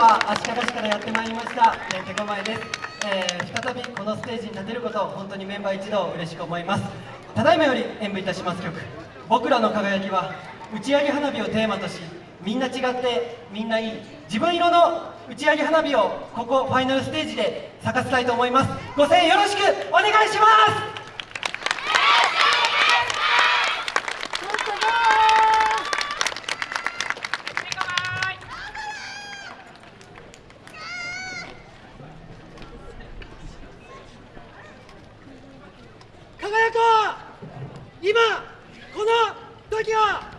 は足利市からやってまいりました。ケコマエです、えー、再びこのステージに立てることを本当にメンバー一同嬉しく思います。ただいまより演舞いたします曲「僕らの輝き」は打ち上げ花火をテーマとしみんな違ってみんないい。自分色の打ち上げ花火をここファイナルステージで咲かせたいと思います。ご声援よろしくお願いします。今この時は。